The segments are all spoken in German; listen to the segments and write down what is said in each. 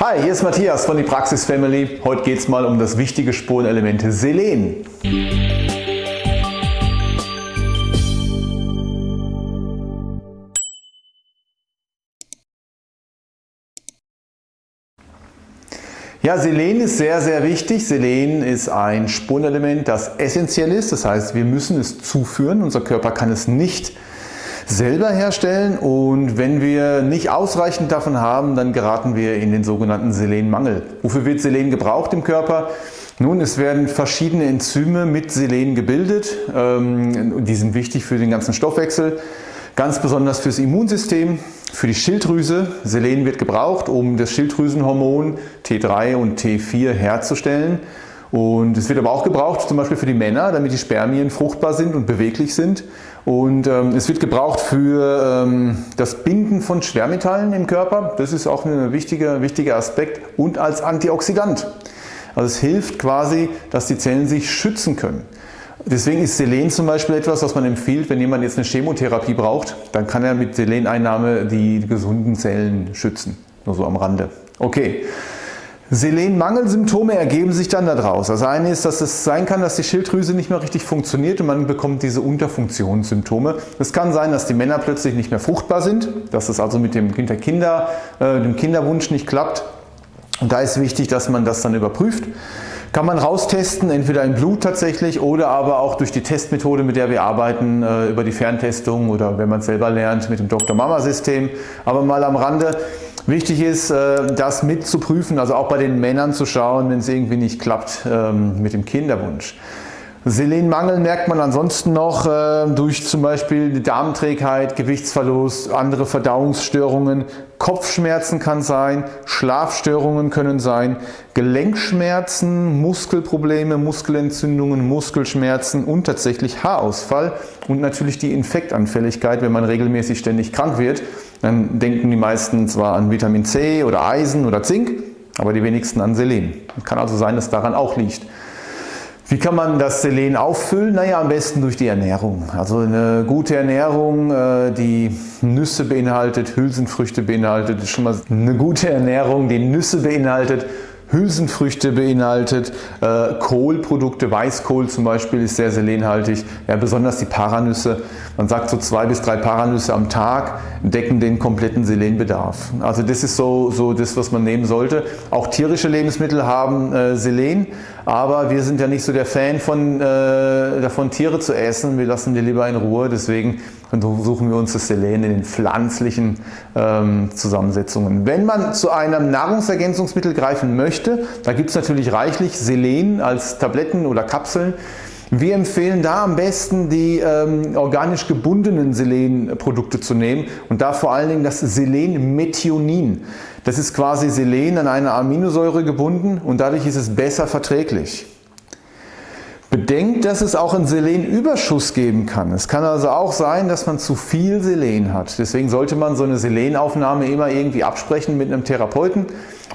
Hi, hier ist Matthias von die Praxis Family. Heute geht es mal um das wichtige Spurenelement Selen. Ja, Selen ist sehr, sehr wichtig. Selen ist ein Spurenelement, das essentiell ist. Das heißt, wir müssen es zuführen. Unser Körper kann es nicht selber herstellen und wenn wir nicht ausreichend davon haben, dann geraten wir in den sogenannten Selenmangel. Wofür wird Selen gebraucht im Körper? Nun, es werden verschiedene Enzyme mit Selen gebildet. Ähm, die sind wichtig für den ganzen Stoffwechsel. Ganz besonders fürs Immunsystem, für die Schilddrüse. Selen wird gebraucht, um das Schilddrüsenhormon T3 und T4 herzustellen. Und es wird aber auch gebraucht zum Beispiel für die Männer, damit die Spermien fruchtbar sind und beweglich sind. Und ähm, es wird gebraucht für ähm, das Binden von Schwermetallen im Körper. Das ist auch ein wichtiger, wichtiger Aspekt. Und als Antioxidant. Also es hilft quasi, dass die Zellen sich schützen können. Deswegen ist Selen zum Beispiel etwas, was man empfiehlt, wenn jemand jetzt eine Chemotherapie braucht, dann kann er mit Seleneinnahme die gesunden Zellen schützen. Nur so am Rande. Okay. Selenmangelsymptome ergeben sich dann daraus. Das eine ist, dass es sein kann, dass die Schilddrüse nicht mehr richtig funktioniert und man bekommt diese Unterfunktionssymptome. Es kann sein, dass die Männer plötzlich nicht mehr fruchtbar sind, dass es also mit dem, Kinder, äh, dem Kinderwunsch nicht klappt. Und da ist wichtig, dass man das dann überprüft. Kann man raustesten, entweder im Blut tatsächlich oder aber auch durch die Testmethode, mit der wir arbeiten, äh, über die Ferntestung oder wenn man es selber lernt mit dem Dr. Mama System. Aber mal am Rande, wichtig ist, äh, das mit zu prüfen, also auch bei den Männern zu schauen, wenn es irgendwie nicht klappt ähm, mit dem Kinderwunsch. Selenmangel merkt man ansonsten noch äh, durch zum Beispiel Darmträgheit, Gewichtsverlust, andere Verdauungsstörungen, Kopfschmerzen kann sein, Schlafstörungen können sein, Gelenkschmerzen, Muskelprobleme, Muskelentzündungen, Muskelschmerzen und tatsächlich Haarausfall und natürlich die Infektanfälligkeit, wenn man regelmäßig ständig krank wird. Dann denken die meisten zwar an Vitamin C oder Eisen oder Zink, aber die wenigsten an Selen. Kann also sein, dass daran auch liegt. Wie kann man das Selen auffüllen? Naja, am besten durch die Ernährung. Also eine gute Ernährung, äh, die Nüsse beinhaltet, Hülsenfrüchte beinhaltet, ist schon mal eine gute Ernährung, die Nüsse beinhaltet, Hülsenfrüchte beinhaltet, äh, Kohlprodukte, Weißkohl zum Beispiel ist sehr selenhaltig, ja, besonders die Paranüsse. Man sagt so zwei bis drei Paranüsse am Tag decken den kompletten Selenbedarf. Also das ist so, so das, was man nehmen sollte. Auch tierische Lebensmittel haben äh, Selen, aber wir sind ja nicht so der Fan von, äh, davon Tiere zu essen, wir lassen die lieber in Ruhe, deswegen suchen wir uns das Selen in den pflanzlichen ähm, Zusammensetzungen. Wenn man zu einem Nahrungsergänzungsmittel greifen möchte, da gibt es natürlich reichlich Selen als Tabletten oder Kapseln. Wir empfehlen da am besten die ähm, organisch gebundenen Selenprodukte zu nehmen und da vor allen Dingen das Selenmethionin. Das ist quasi Selen an eine Aminosäure gebunden und dadurch ist es besser verträglich. Bedenkt, dass es auch einen Selenüberschuss geben kann. Es kann also auch sein, dass man zu viel Selen hat. Deswegen sollte man so eine Selenaufnahme immer irgendwie absprechen mit einem Therapeuten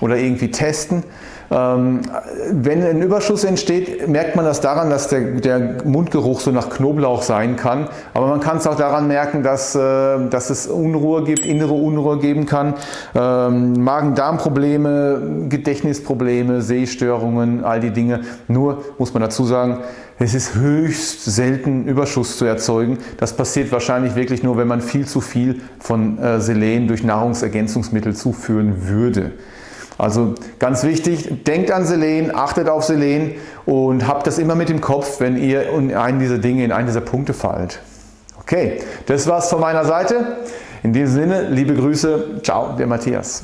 oder irgendwie testen. Ähm, wenn ein Überschuss entsteht, merkt man das daran, dass der, der, Mundgeruch so nach Knoblauch sein kann. Aber man kann es auch daran merken, dass, äh, dass es Unruhe gibt, innere Unruhe geben kann. Ähm, Magen-Darm-Probleme, Gedächtnisprobleme, Sehstörungen, all die Dinge. Nur muss man dazu sagen, es ist höchst selten Überschuss zu erzeugen. Das passiert wahrscheinlich wirklich nur, wenn man viel zu viel von äh, Selen durch Nahrungsergänzungsmittel zuführen würde. Also ganz wichtig, denkt an Selen, achtet auf Selen und habt das immer mit im Kopf, wenn ihr in einen dieser Dinge, in einen dieser Punkte fallt. Okay, das war's von meiner Seite. In diesem Sinne, liebe Grüße, ciao, der Matthias.